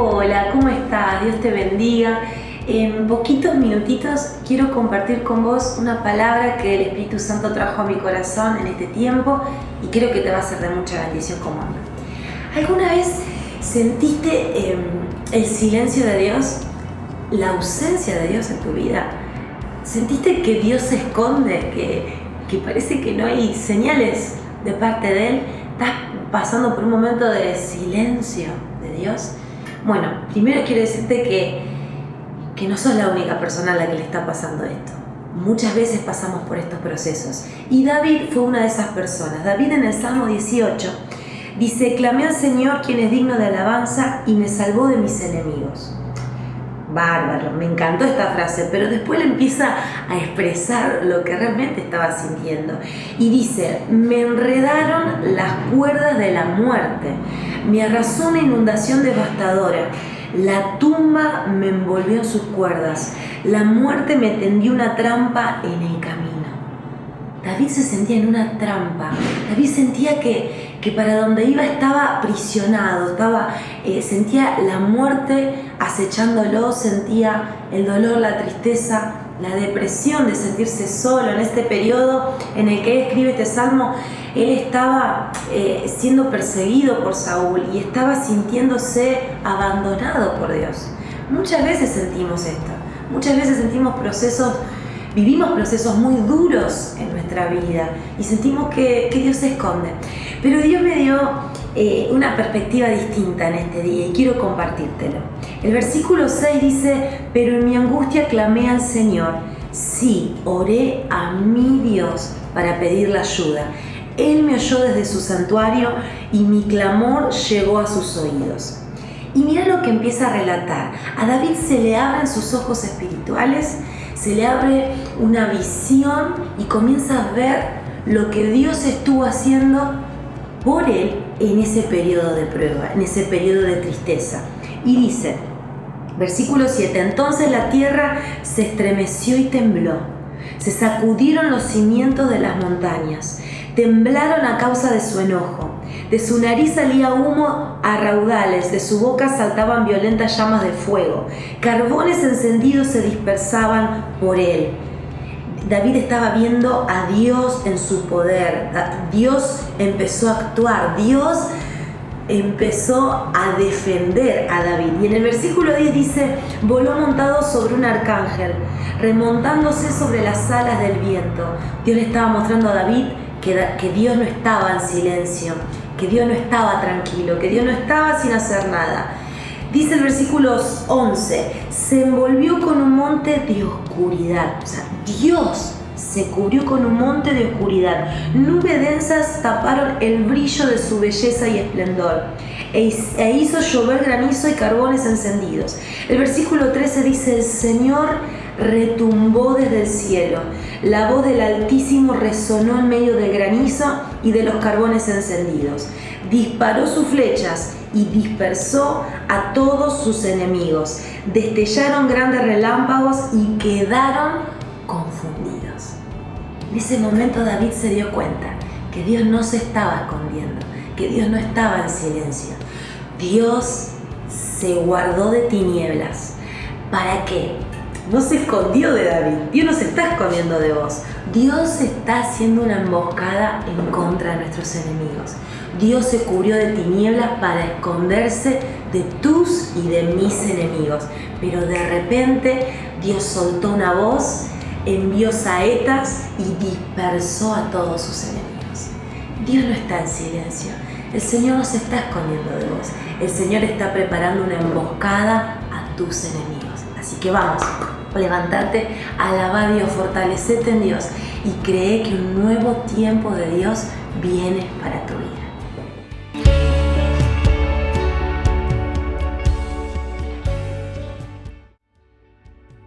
Hola, ¿cómo estás? Dios te bendiga. En poquitos minutitos quiero compartir con vos una palabra que el Espíritu Santo trajo a mi corazón en este tiempo y creo que te va a ser de mucha bendición como. ¿Alguna vez sentiste em, el silencio de Dios? ¿La ausencia de Dios en tu vida? ¿Sentiste que Dios se esconde? Que, que parece que no hay señales de parte de Él? ¿Estás pasando por un momento de silencio de Dios? Bueno, primero quiero decirte que, que no sos la única persona a la que le está pasando esto. Muchas veces pasamos por estos procesos. Y David fue una de esas personas. David en el Salmo 18 dice, clamé al Señor quien es digno de alabanza y me salvó de mis enemigos. Bárbaro, me encantó esta frase, pero después le empieza a expresar lo que realmente estaba sintiendo. Y dice, me enredaron las cuerdas de la muerte, me arrasó una inundación devastadora, la tumba me envolvió en sus cuerdas, la muerte me tendió una trampa en el camino. David se sentía en una trampa. David sentía que, que para donde iba estaba prisionado, estaba, eh, sentía la muerte acechándolo, sentía el dolor, la tristeza, la depresión de sentirse solo en este periodo en el que él escribe este salmo. Él estaba eh, siendo perseguido por Saúl y estaba sintiéndose abandonado por Dios. Muchas veces sentimos esto, muchas veces sentimos procesos vivimos procesos muy duros en nuestra vida y sentimos que, Dios se esconde. Pero Dios me dio eh, una perspectiva distinta en este día y quiero compartírtelo. El versículo 6 dice, pero en mi angustia clamé al Señor, sí, oré a mi Dios para pedirle ayuda. Él me oyó desde su santuario y mi clamor llegó a sus oídos. Y mira lo que empieza a relatar. A David se le abren sus ojos espirituales se le abre una visión y comienza a ver lo que Dios estuvo haciendo por él en ese periodo de prueba, en ese periodo de tristeza. Y dice, versículo 7, entonces la tierra se estremeció y tembló, se sacudieron los cimientos de las montañas, temblaron a causa de su enojo. De su nariz salía humo a raudales, de su boca saltaban violentas llamas de fuego. Carbones encendidos se dispersaban por él. David estaba viendo a Dios en su poder. Dios empezó a actuar. Dios empezó a defender a David. Y en el versículo 10 dice, voló montado sobre un arcángel, remontándose sobre las alas del viento. Dios le estaba mostrando a David que, Dios no estaba en silencio, que Dios no estaba tranquilo, que Dios no estaba sin hacer nada. Dice el versículo 11, se envolvió con un monte de oscuridad. O sea, Dios se cubrió con un monte de oscuridad. Nubes densas taparon el brillo de su belleza y esplendor. E, e hizo llover granizo y carbones encendidos. El versículo 13 dice, el Señor retumbó desde el cielo. La voz del Altísimo resonó en medio del granizo y de los carbones encendidos. Disparó sus flechas y dispersó a todos sus enemigos. Destellaron grandes relámpagos y quedaron. En ese momento David se dio cuenta que Dios no se estaba escondiendo, que Dios no estaba en silencio. Dios se guardó de tinieblas. ¿Para qué? no se escondió de David. Dios no se está escondiendo de vos. Dios está haciendo una emboscada en contra de nuestros enemigos. Dios se cubrió de tinieblas para esconderse de tus y de mis enemigos. Pero de repente Dios soltó una voz, envió saetas y dispersó a todos sus enemigos. Dios no está en silencio. El Señor no se está escondiendo de vos. El Señor está preparando una emboscada a tus enemigos. Así que vamos, levantarte, alaba a Dios, fortalecete en Dios y cree que un nuevo tiempo de Dios viene para tu vida.